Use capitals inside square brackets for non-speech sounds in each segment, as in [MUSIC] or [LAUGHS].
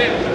Go,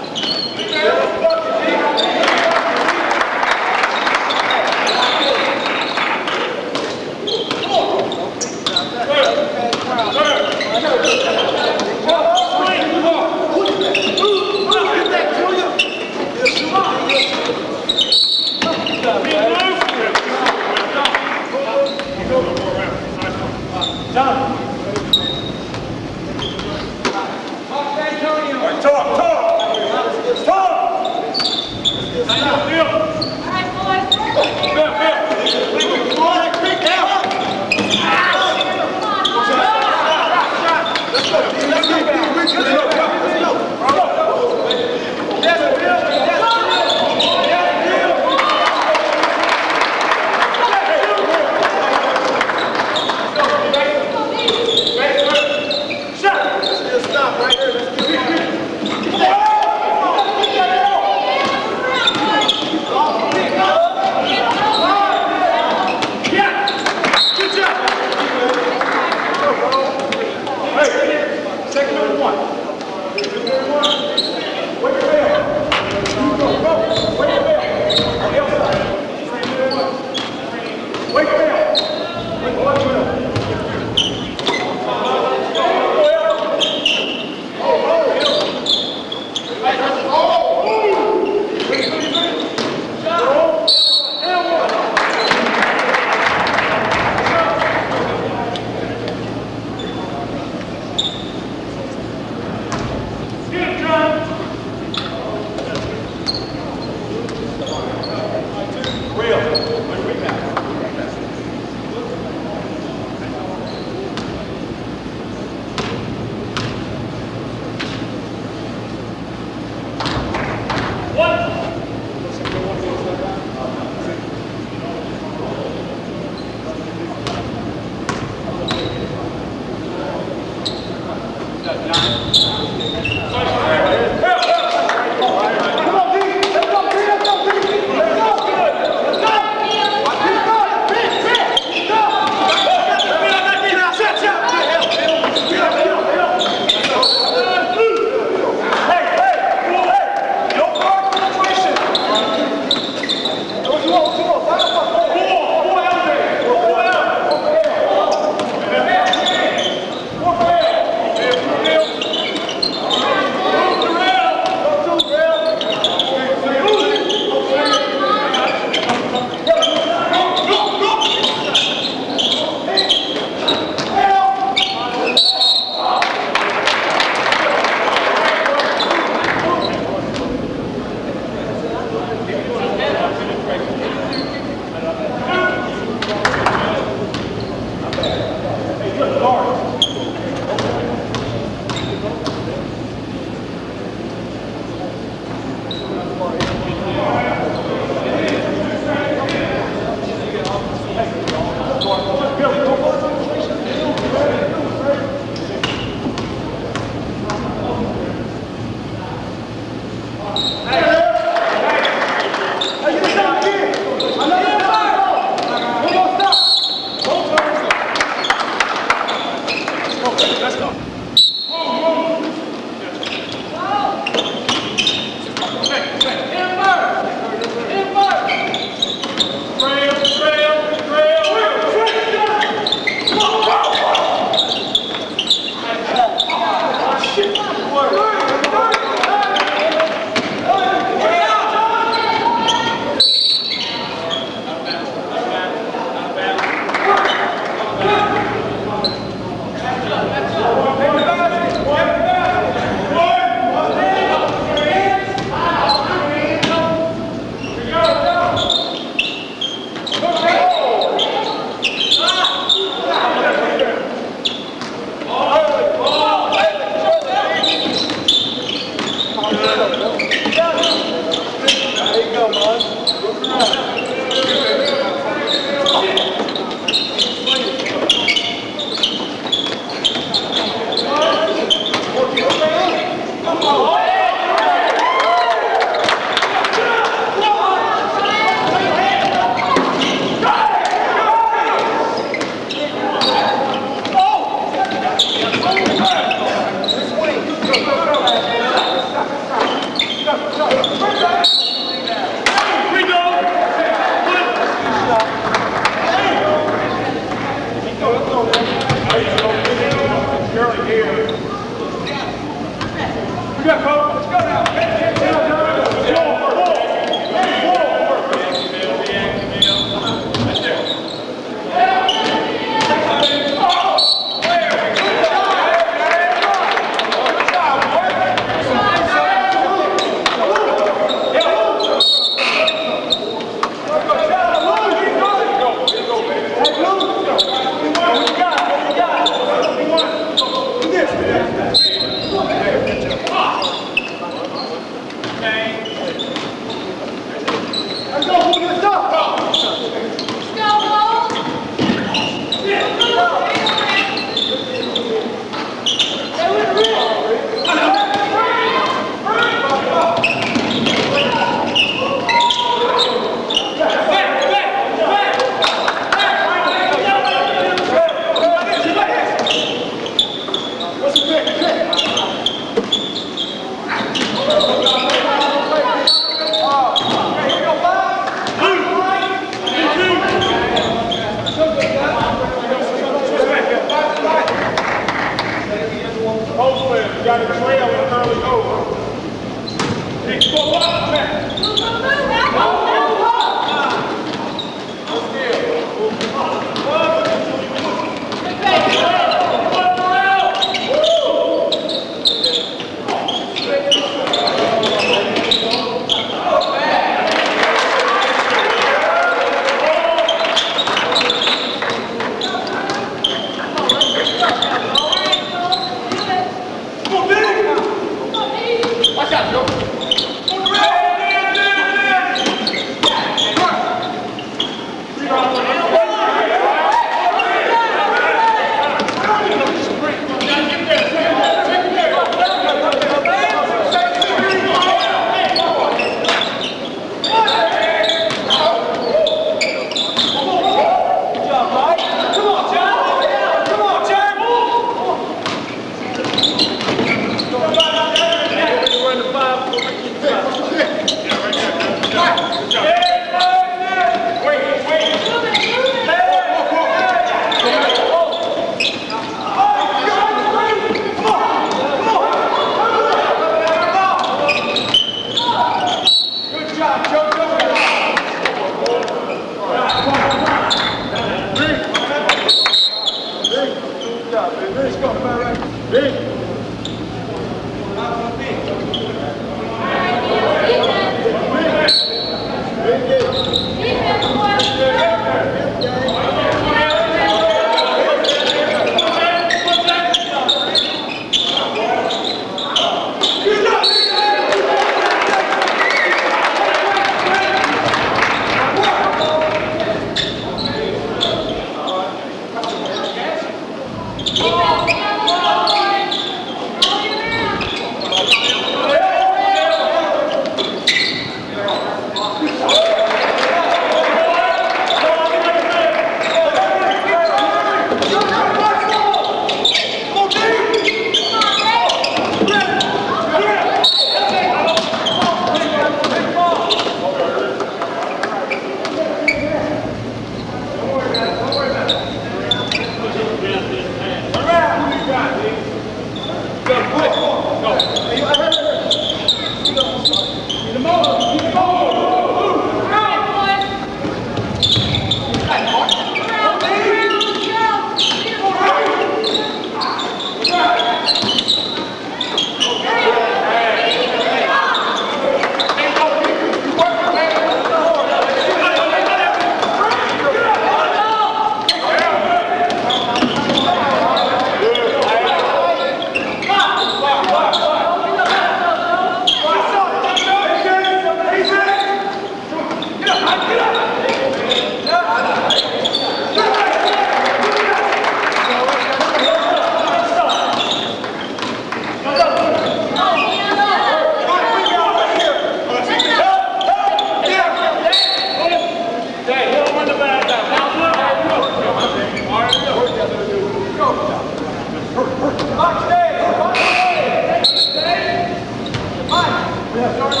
Obrigado.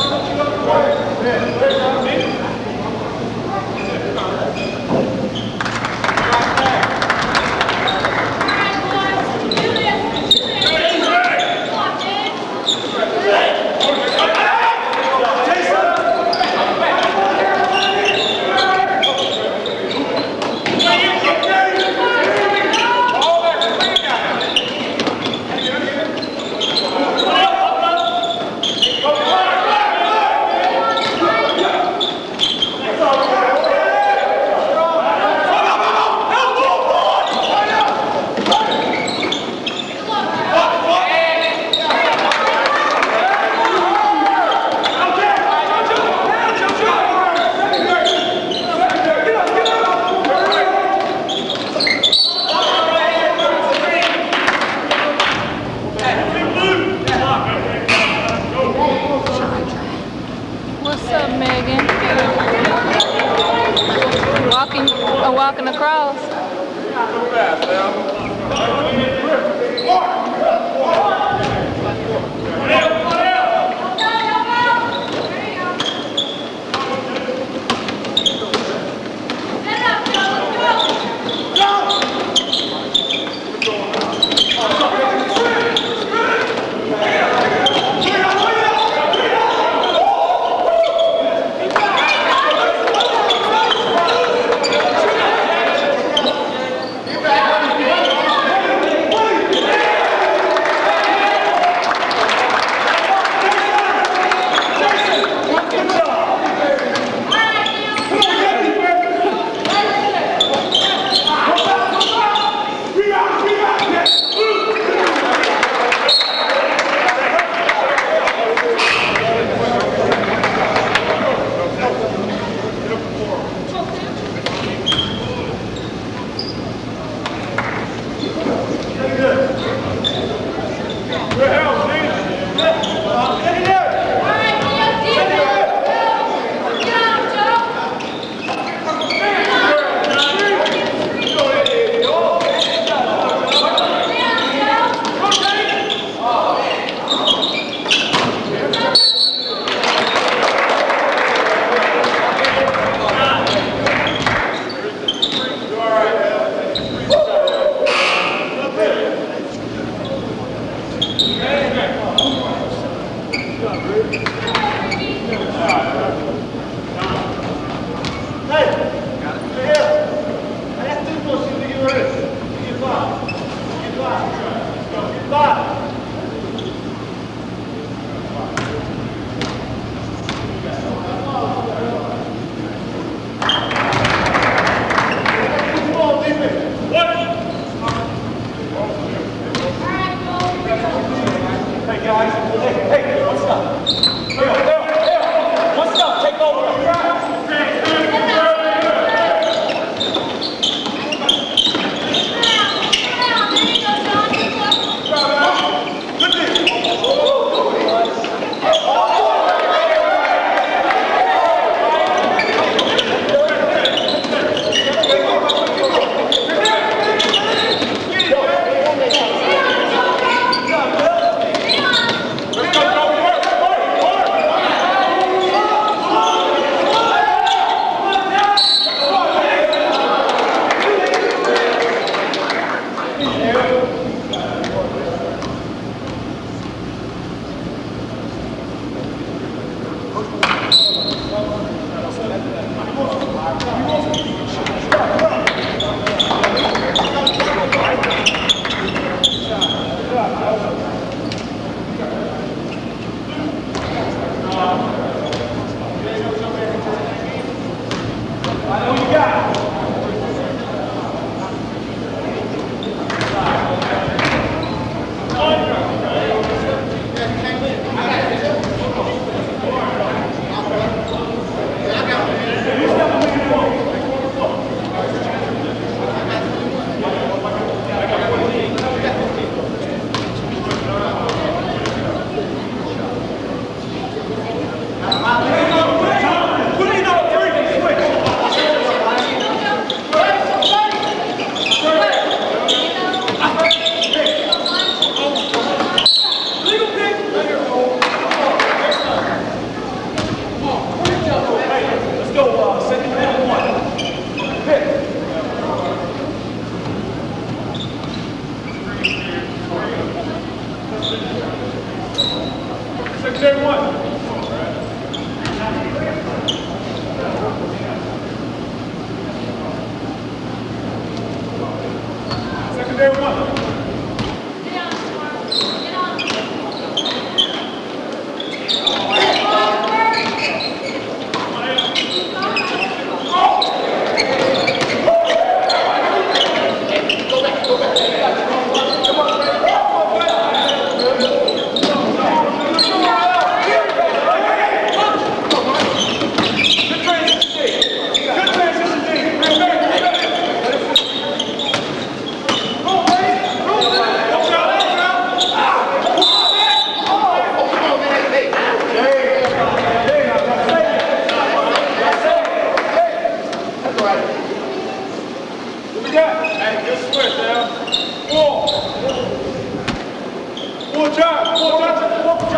They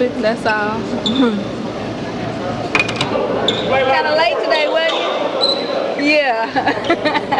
stupid, that's all. Kinda late today, wasn't you? Yeah. [LAUGHS]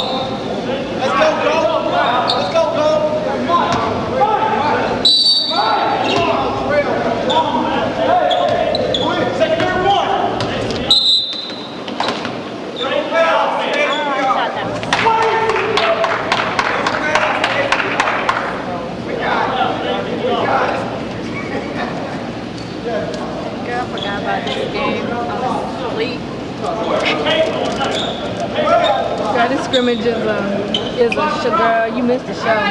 Now the scrimmage is a, is a, girl, you missed the show.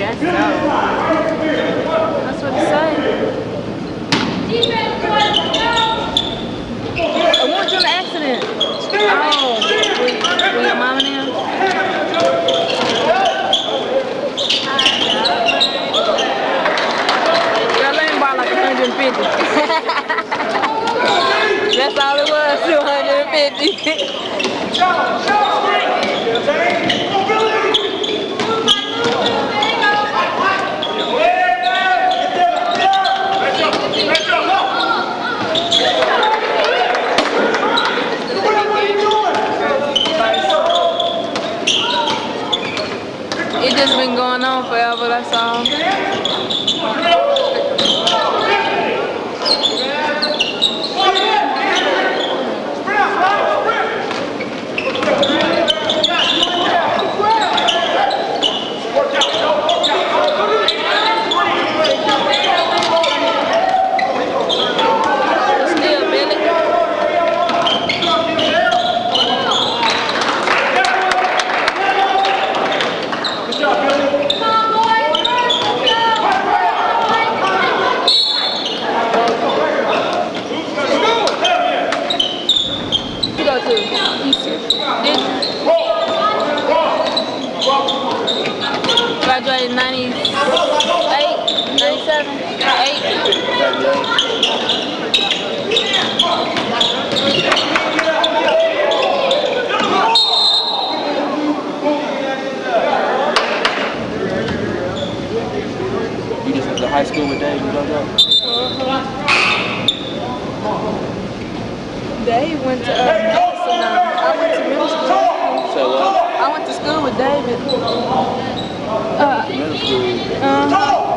Guess so. That's what it says. I want you an accident. Oh, with, with your let like 150. [LAUGHS] That's all it was, 250. It just been going on forever, that's all. Still, Billy. You go to Easter. Did you? Graduated 98, 97, 8. You just went to high school with Dave, you know that? Went to uh, Madison. uh, I went to middle school. So, uh, I went to school with David. Uh, middle school. uh,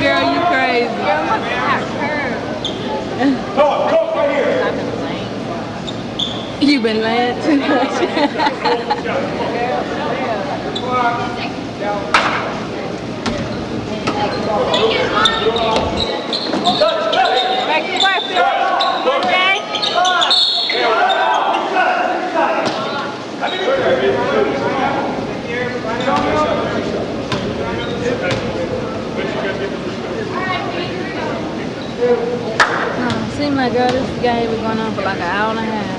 Girl, you crazy. [LAUGHS] You been laying too much. Make it work, Billy. Come on, Jay. Oh, seem like girl, this game been going on for like an hour and a half.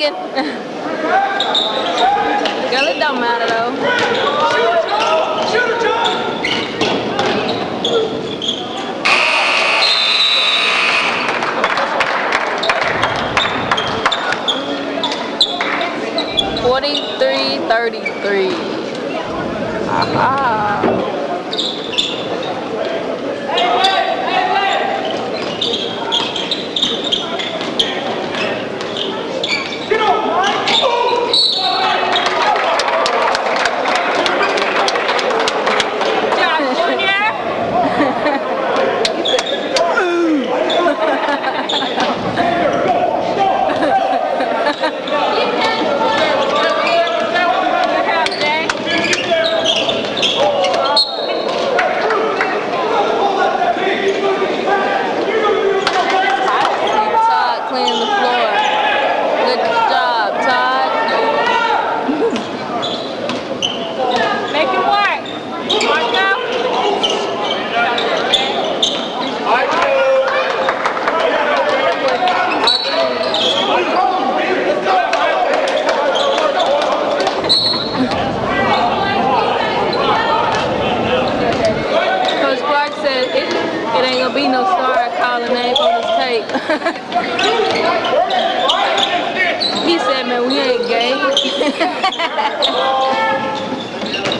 chicken. [LAUGHS] Girl, it don't matter though. Shoot it, Shoot it, Forty-three, thirty-three. Ah.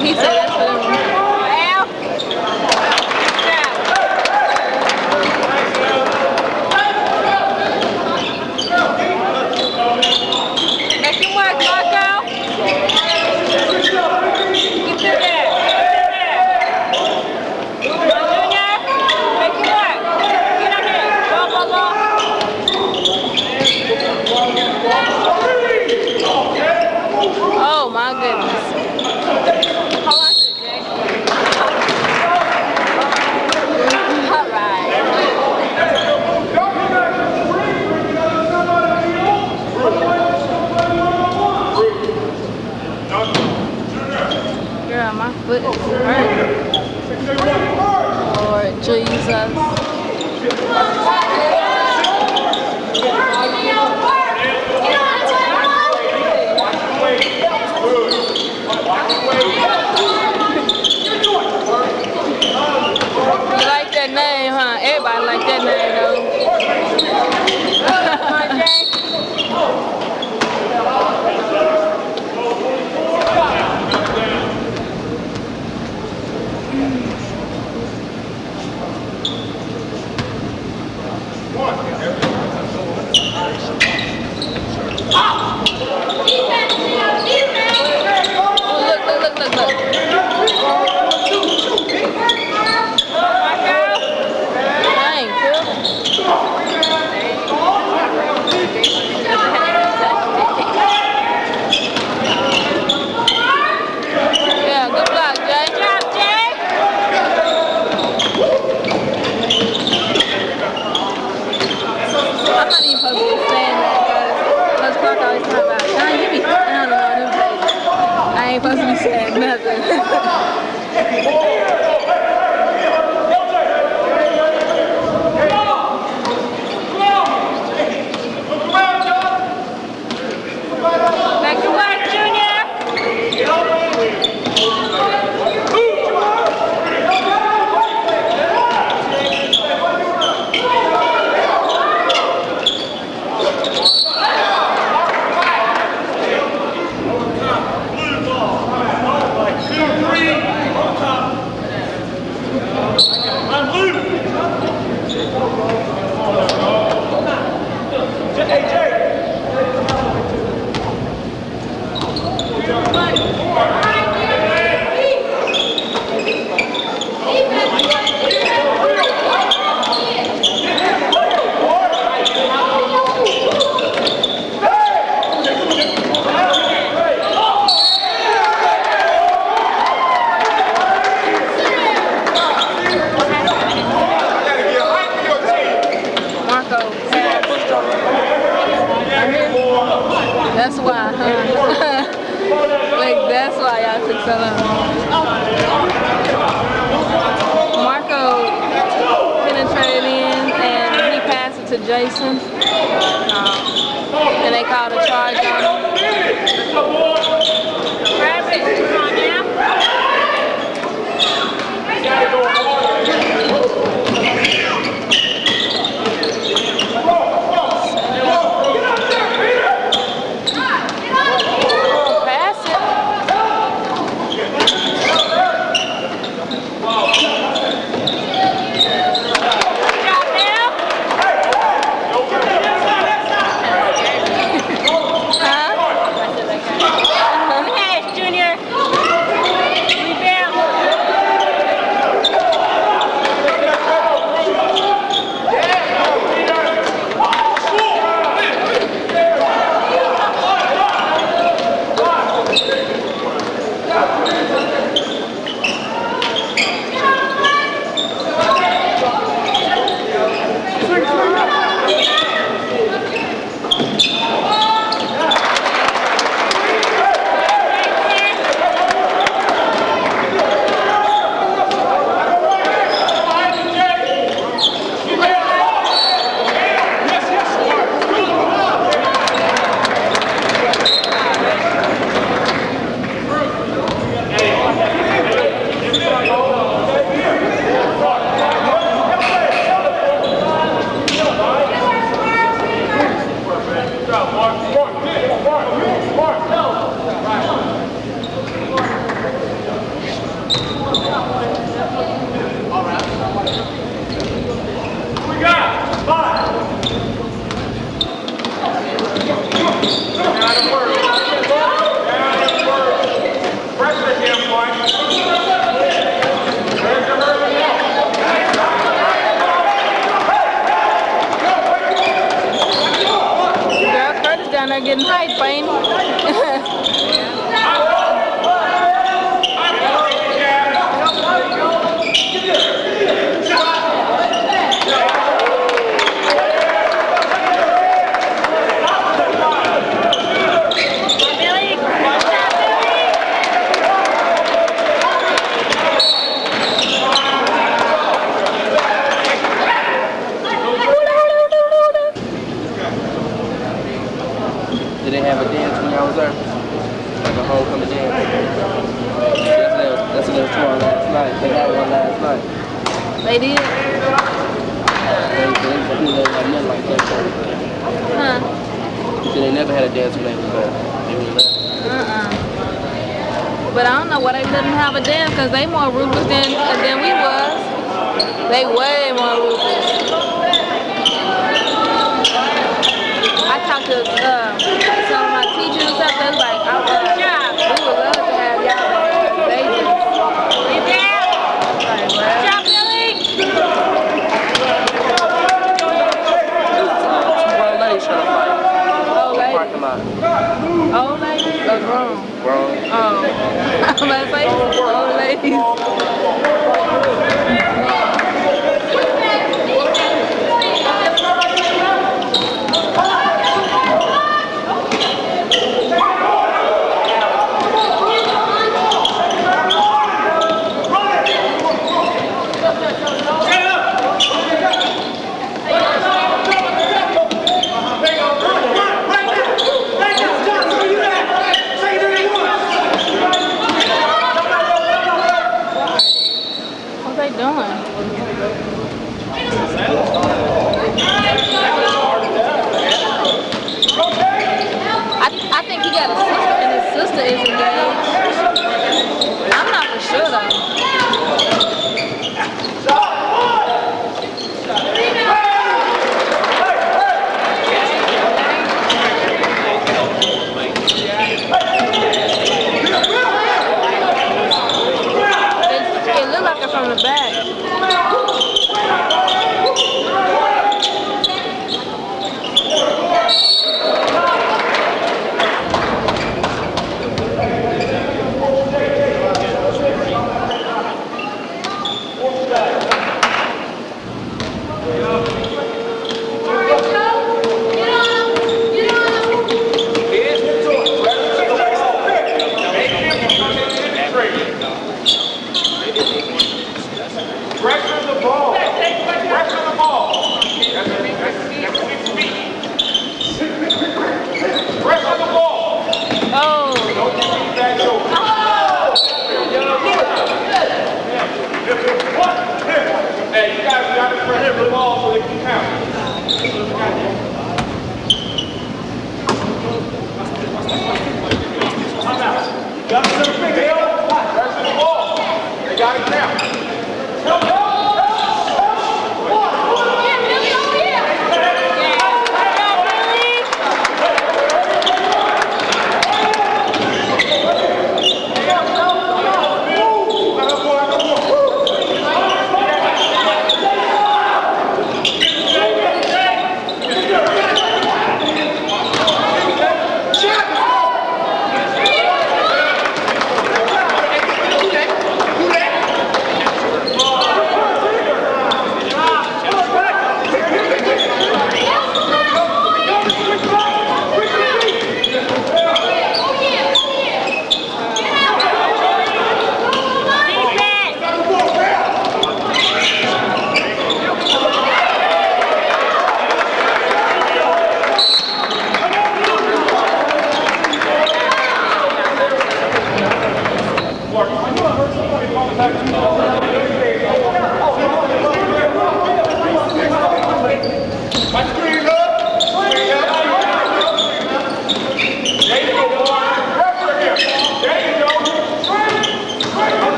He's people. Jason. Um, and they called a charge on him.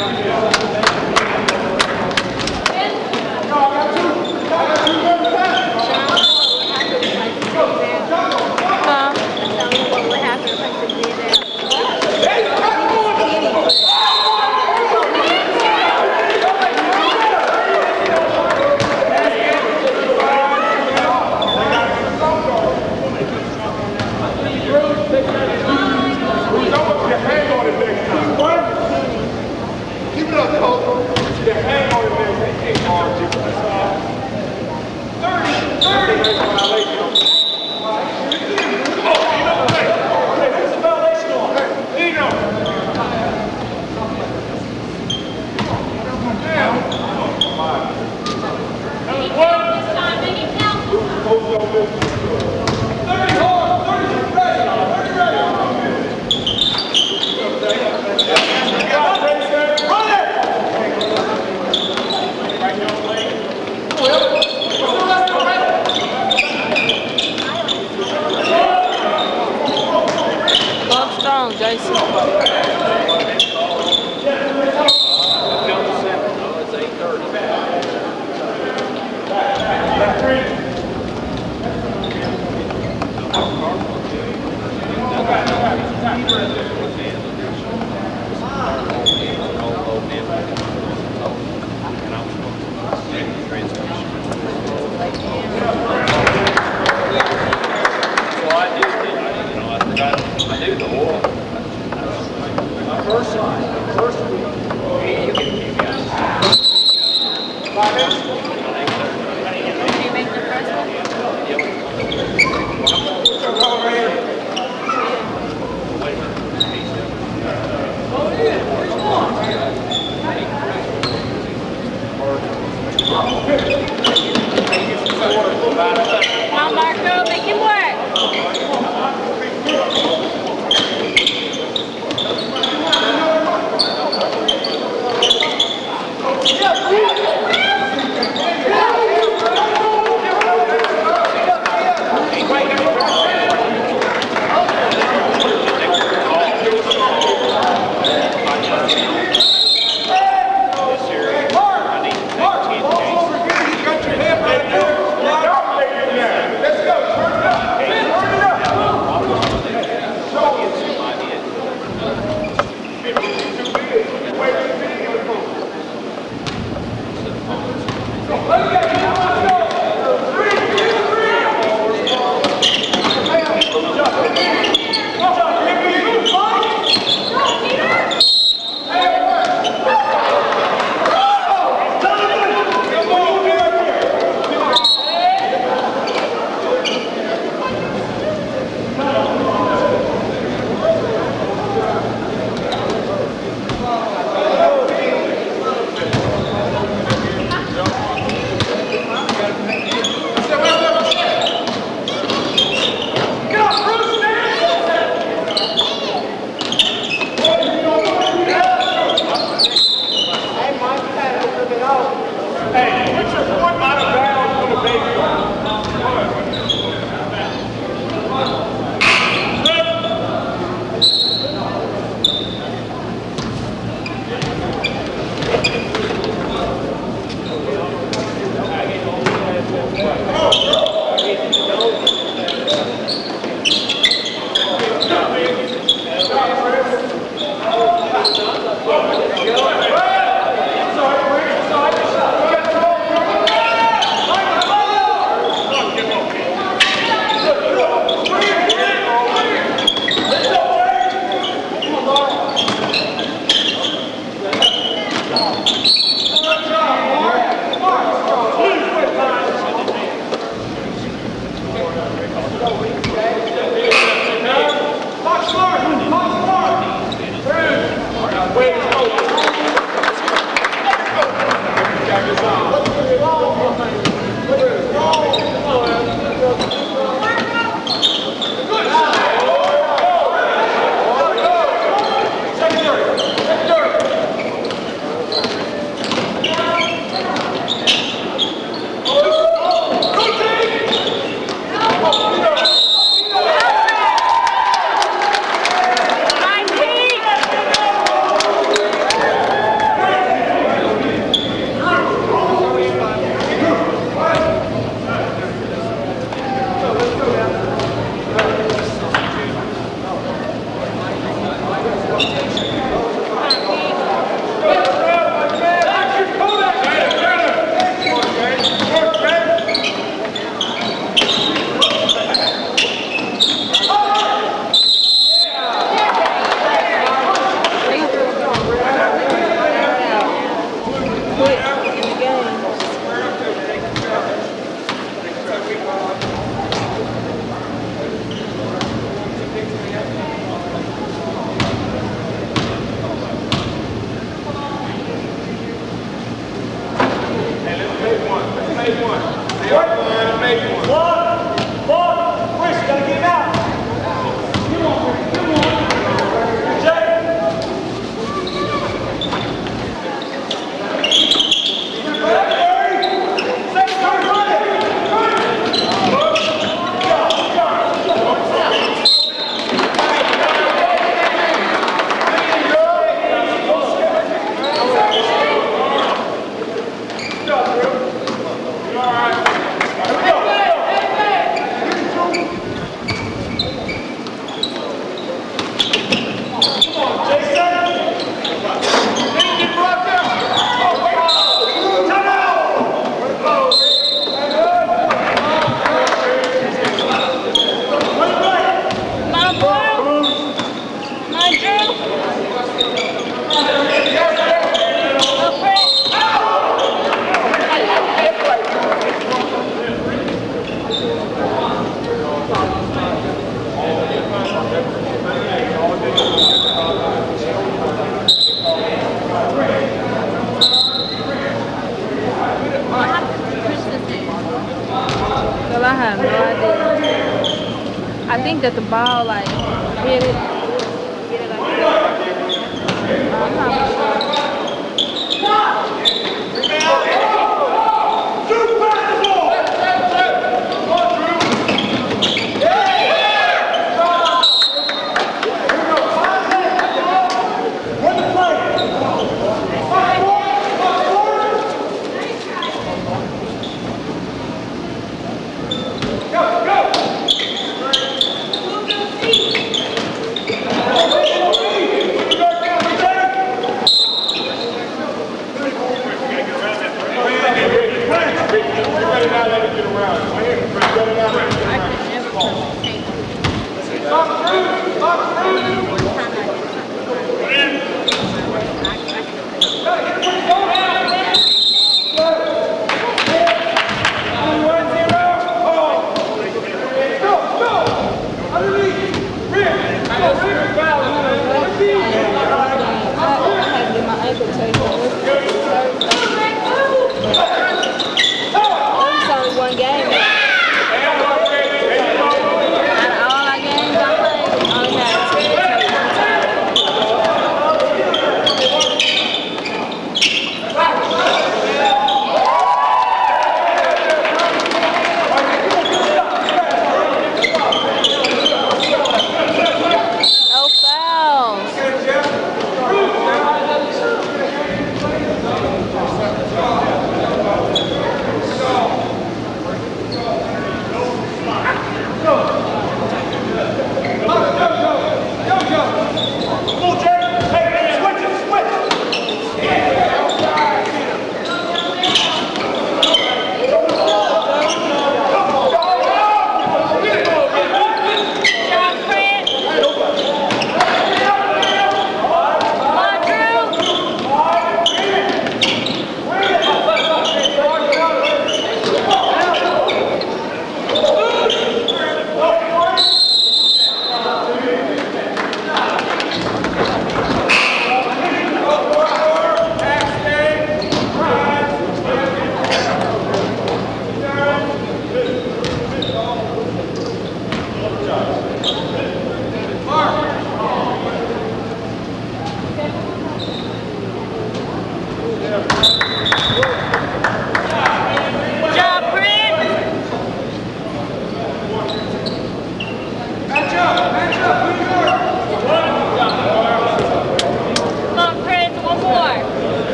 Huh?